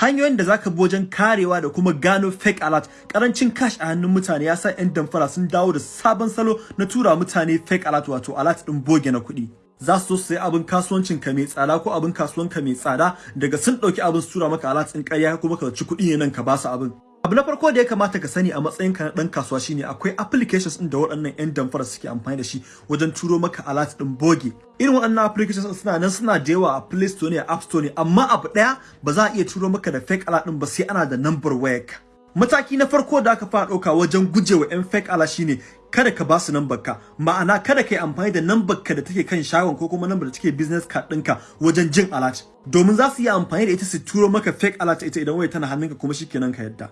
hanyoyin da zaka bi wajen karewa da kuma gano fake alert. Karancin cash a hannun mutane ya sa 'yan damfara sun dawo da sabon salo na tura mutane fake alert wato alert din boge na kuɗi. Za su so abin kasuwancin ka mai tsada ko abin kasuwan ka mai tsada. Daga sun ɗauki abin su tura maka alert din ƙarya kuma ka ci kuɗi ne nan ka ba su abin. Abu na farko da ya kamata ka sani a matsayin ka na dan kasuwa shine akwai applications din da waɗannan yan damfara suke amfani da shi wajen turo maka alert din boge irin waɗannan applications suna nan suna da yawa a Play Store ne a App Store ne amma abu ɗaya ba za a iya turo maka da fake alert din ba sai ana da number wayarka mataki na farko da aka fara ɗauka wajen gujewa yan fake alert shine kada ka ba su ka. Ma'ana kada ka yi amfani da number ka da take kan shagon ko kuma number da take business card ɗinka wajen jin alert. Domin za su yi amfani da ita su turo maka fake alert ita idan waya tana hannunka kuma shikenan ka yadda.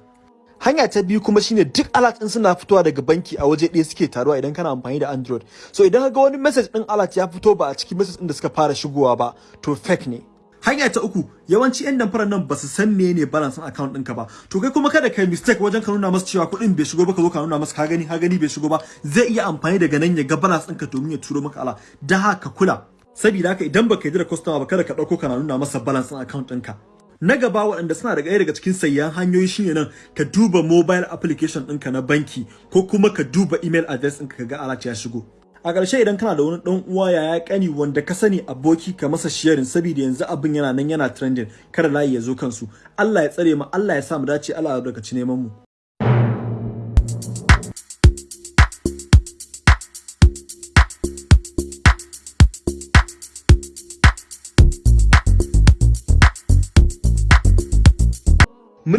Hanya ta biyu kuma shine duk alert din suna fitowa daga banki a waje ɗaya suke taruwa idan kana amfani da android. So idan ka ga wani message din alert ya fito ba a cikin message din da suka fara shigowa ba to fake ne. Hanya ta uku yawanci yan damfarar nan ba su san menene balance account ɗinka ba. To kai kuma kada kai mistake wajen ka nuna masa cewa kuɗin bai shigo ba ka zo ka nuna masa ka gani ka gani bai shigo ba zai iya amfani daga nan ya ga balance ɗinka domin ya turo maka ala da haka kula saboda haka idan baka yi da customer ba kada ka ɗauko kana nuna masa balance account ɗinka. Na gaba waɗanda suna daga ɗaya daga cikin sayyan hanyoyi shine nan ka duba mobile application ɗinka na banki ko kuma ka duba email address ɗinka ka ga alert ya shigo. A ƙarshe idan kana da wani ɗan uwa yaya ƙani wanda ka sani aboki ka masa sharing saboda yanzu abin yana nan yana trending kada layi ya zo kansu. Allah ya tsare mu Allah ya sa mu dace Allah ya albarkaci neman mu.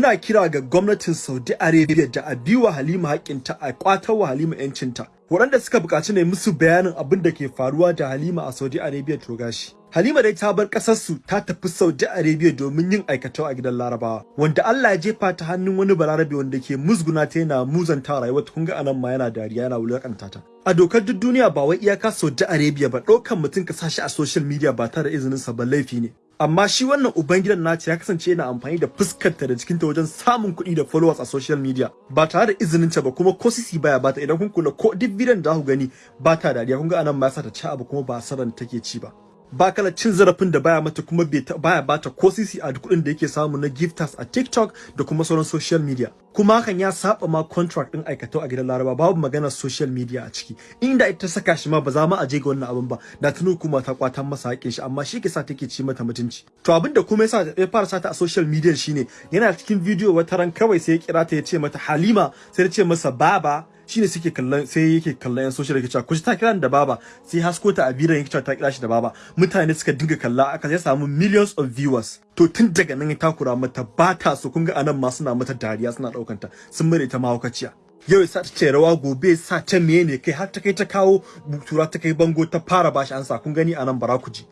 Muna kira ga gwamnatin Saudi Arabia da a biwa Halima haƙƙinta a ƙwatar wa Halima 'yancinta. Waɗanda suka buƙaci ne musu bayanin abin da ke faruwa da Halima a Saudi Arabia to gashi. Halima dai ta bar ƙasarsu ta tafi Saudi Arabia domin yin aikatau a gidan Larabawa, wanda Allah ya jefa ta hannun wani balarabe wanda ke musguna ta yana muzanta rayuwar kun ga a nan ma yana dariya yana wulaƙanta ta. A dokar duk duniya ba wai iyaka Saudi Arabia ba ɗaukan mutum ka sa shi a social media ba tare da izinin sa ba laifi ne. Amma shi wannan ubangidan nata ya kasance yana amfani da fuskarta da jikinta wajen samun kuɗi da followers a social media. Ba tare da izinin ta ba kuma ko sisi baya bata idan kun kula ko duk bidiyon da ku gani ba ta dariya. Kun ga a nan ma yasa ta ci abu kuma ba saran take ci ba. Ba kala cin zarafin da baya mata kuma baya bata ko sisi a kuɗin da yake samu na gifters a TikTok da kuma sauran social media. Kuma hakan ya saba ma contract din aikatau a gidan Laraba babu maganar social media a ciki. Inda ita saka shi ma ba za ma a je ga wannan abin ba. Da tunu kuma ta kwatan masa haƙin shi amma shi ke sa take ci mata mutunci. To abin da kuma yasa ya fara sata a social media shine yana cikin video wata ran kawai sai ya kira ta ya ce mata Halima sai ya ce masa baba shine suke kallon sai yake kallon yan social yake cewa ku ta kiran da baba. Sai hasko ta abiran yake cewa ta kira shi da baba. Mutane suka dinga kalla aka sai samu millions of viewers. To tun daga nan ya takura mata ba ta so. Kun ga a nan ma suna mata dariya suna daukanta sun mare ta mahaukaciya. Yau sa ta ce rawa gobe sa ta mene kai har ta kai ta kawo butura ta kai bango ta fara bashi ansa. Kun gani a nan bara ku ji.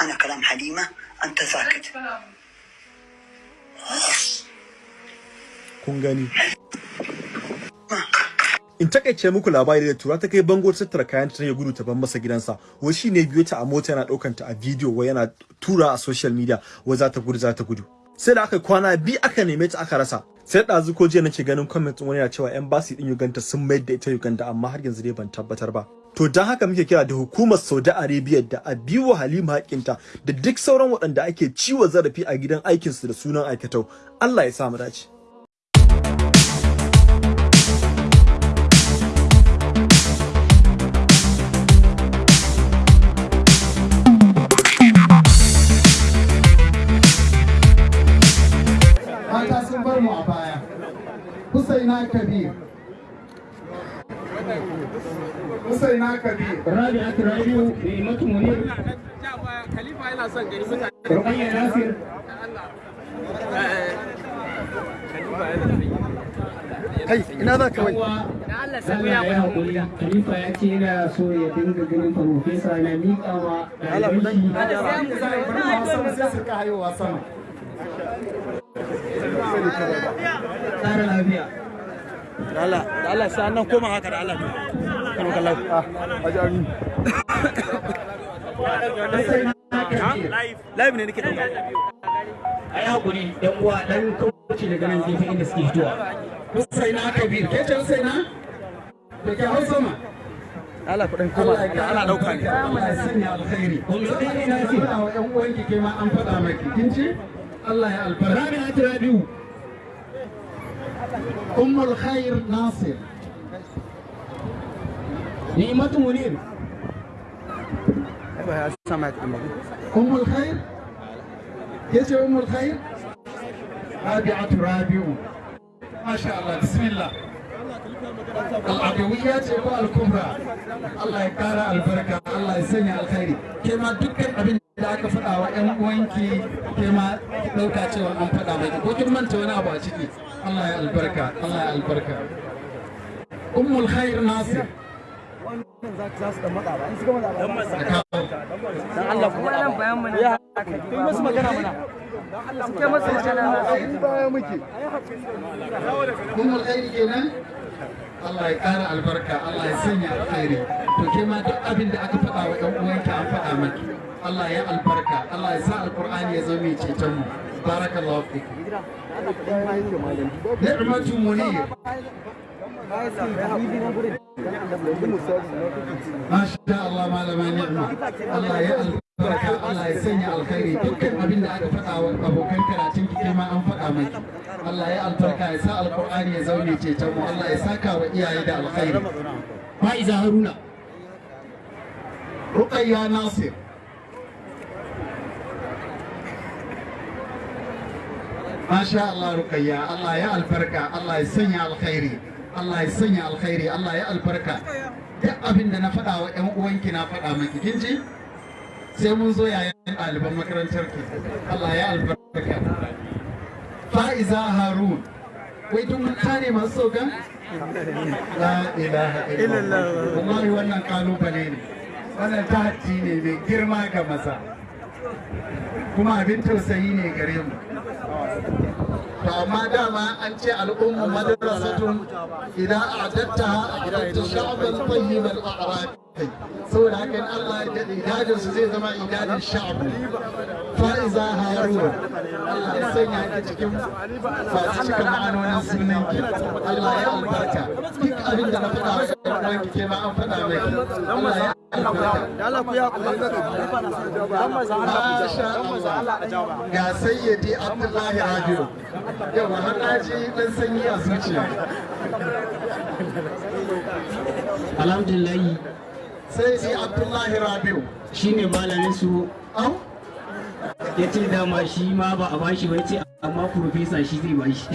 Ana kalam halima anta sakit kun gani. In taƙaice muku labari da tura ta kai bango ta tattara kayan ta ya gudu ta ban masa gidansa. Wai shine biyo ta a mota yana ɗaukan ta a bidiyo wai yana tura a social media wai za ta gudu za ta gudu. Sai da aka kwana bi aka neme ta aka rasa. Sai ɗazu ko jiya nake ganin comment wani yana cewa embassy din Uganda sun mayar da ita Uganda amma har yanzu dai ban tabbatar ba. To don haka muke kira da hukumar Saudi Arabia da a biyo Halima hakinta da duk sauran waɗanda ake ciwo zarafi a gidan aikinsu da sunan aikatau. Allah ya sa mu dace. Husaina Kabir Husaina Kabir Rabi'atu Rabi'u Ni'matu Munir Khalifa yana son gani mutane. Ruqayya Nasir kai ina za ka wai Allah Allah ya haƙuri Khalifa ya ce yana so ya dinga ganin farfesa na miƙa wa ɗaliban shi sai su ka haihuwa sama tsara lafiya. Allah Allah sai nan koma haka da Allah. Kan kallau live ne nake ɗauka A yi haƙuri ɗan uwa ɗan kauce daga nan gefe inda suke fitowa. Husaina Kabir. Ke ce Husaina da ke hau sama. Allah kuɗin koma. Ana ɗauka ne. Allah ya sanya alkhairi. Yanzu ɗan ina ce wa ƴan uwanki ke ma an faɗa maki. Kin ci Allah ya albarka. Rabi'u ummul khair nasir Ni'matu Munir ummul khair ya ce ummul khair rabi'atu rabi'u masha Allah bismillah al'adawiyya ce ko al-kubra Allah ya kara albarka Allah ya sanya alkhairi ke ma dukkan abin da aka faɗa wa ƴan uwanki ke ma ki ɗauka cewa an faɗa mai ko kin manta wani abu a ciki Allah ya albarka Allah ya albarka ummul khair nasir kuma nan kenan Allah ya ƙara albarka Allah ya sanya alkhairi to ke ma duk abin da aka faɗa wa ƴan uwanki an faɗa maki ya albarka ya sa mu barakallahu fiki ni'matu munir Masha Allah malama ni'ma Allah ya albarka Allah ya sanya alkhairi dukkan abin da aka faɗa wa abokan karatun ki ma an faɗa maki Allah ya albarka ya sa alqur'ani ya zaune ceton mu Allah ya saka wa iyaye da alkhairi Fa'iza Haruna Nasir Masha Allah Ruqayya Allah ya albarka Allah ya sanya alkhairi Allah ya sanya alkhairi Allah ya albarka duk abin da na faɗa wa ƴan uwanki na faɗa maki kin ji sai mun zo yayin ɗaliban makarantar ki Allah ya albarka Fa'iza Harun wai duk mutane masu sauka la ilaha illallah wallahi wannan ƙalubale ne wannan tahaddi ne mai girma ga maza kuma abin tausayi ne gare mu to amma dama an ce al'ummu madrasatun idan a'adatta a'adatta sha'ban tayyib al-a'rab saboda haka Allah ya daɗe idadin su zai zama idadin sha'bu fa'iza harun Allah ya sanya ki cikin masu cikin ma'anonin sunan ki Allah ya albarka. Duk abin da na faɗa wa ɗan uwanki ke ma an faɗa mai. Allah ya ga sayyidi abdullahi rabiu. Yau har na ji dan sanyi a zuciya. Alhamdulillahi sayyidi abdullahi rabiu shine malamin su. Au? Ya ce dama shi ma ba a bashi ba ce amma profesa shi zai bashi.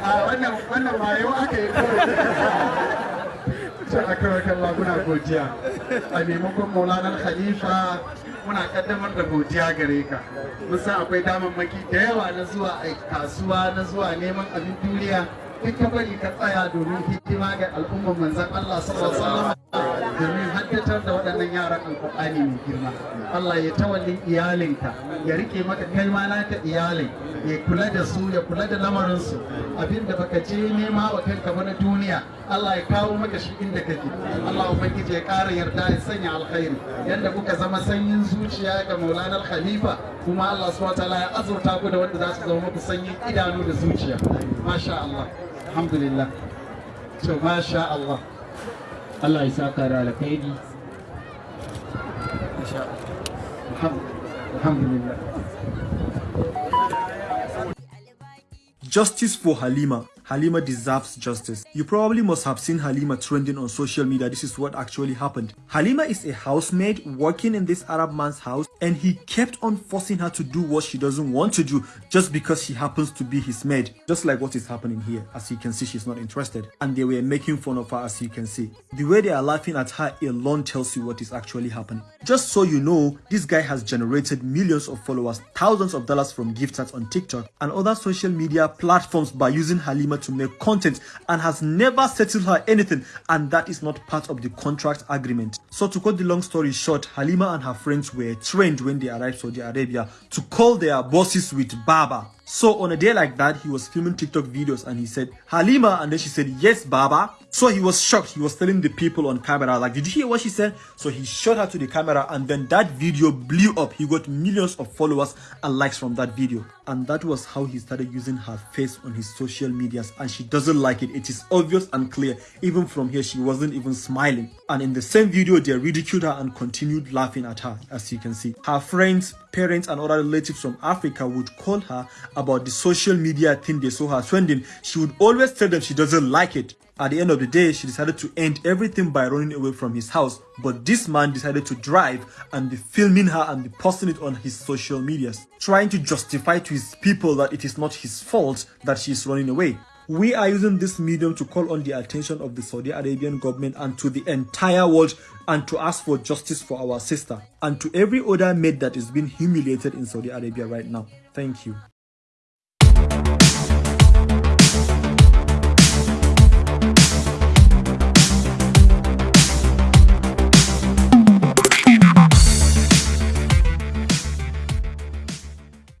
a wannan wannan ma yau aka yi kawai. Aka kalla muna godiya. A maimakon maulanar khalifa muna kaddamar da godiya gare ka. Mun san akwai damammaki da yawa na zuwa a kasuwa na zuwa neman abin duniya. Duk ka bari ka tsaya domin hidima ga al'ummar manzon Allah sallallahu alaihi domin haddatar da waɗannan yaran alƙur'ani mai girma. Allah ya tawallin iyalinka ya riƙe maka kalma naka iyalin ya kula da su ya kula da lamarinsu. Abinda baka je nema wa kanka ba na duniya Allah ya kawo maka shi inda kake. Allah ubangiji ya ƙara yarda ya sanya alkhairi. Yanda kuka zama sanyin zuciya ga Maulana Khalifa kuma Allah subhanahu wataala ya azurta ku da wanda za su zama muku sanyin idanu da zuciya. Masha Allah. الحمد لله سو ما شاء الله الله يسكر على كيدي ما شاء الله الحمد لله Justice for Halima. Halima deserves justice. You probably must have seen Halima trending on social media. This is what actually happened. Halima is a housemaid working in this Arab man's house and he kept on forcing her to do what she doesn't want to do just because she happens to be his maid. Just like what is happening here. As you can see, she's not interested. And they were making fun of her as you can see. The way they are laughing at her alone tells you what is actually happening. Just so you know, this guy has generated millions of followers, thousands of dollars from gift cards on TikTok and other social media platforms by using Halima to make content and has never settled her anything and that is not part of the contract agreement. So to cut the long story short, Halima and her friends were trained when they arrived Saudi Arabia to call their bosses with Baba. So on a day like that, he was filming TikTok videos and he said, Halima, and then she said, yes, Baba. So he was shocked. He was telling the people on camera, like, did you hear what she said? So he showed her to the camera and then that video blew up. He got millions of followers and likes from that video. And that was how he started using her face on his social medias and she doesn't like it. It is obvious and clear. Even from here, she wasn't even smiling. And in the same video, they ridiculed her and continued laughing at her, as you can see. Her friends, parents, and other relatives from Africa would call her about the social media thing they saw her trending. She would always tell them she doesn't like it. At the end of the day, she decided to end everything by running away from his house. But this man decided to drive and be filming her and be posting it on his social medias, trying to justify to his people that it is not his fault that she is running away. We are using this medium to call on the attention of the Saudi Arabian government and to the entire world and to ask for justice for our sister and to every other maid that is being humiliated in Saudi Arabia right now. Thank you.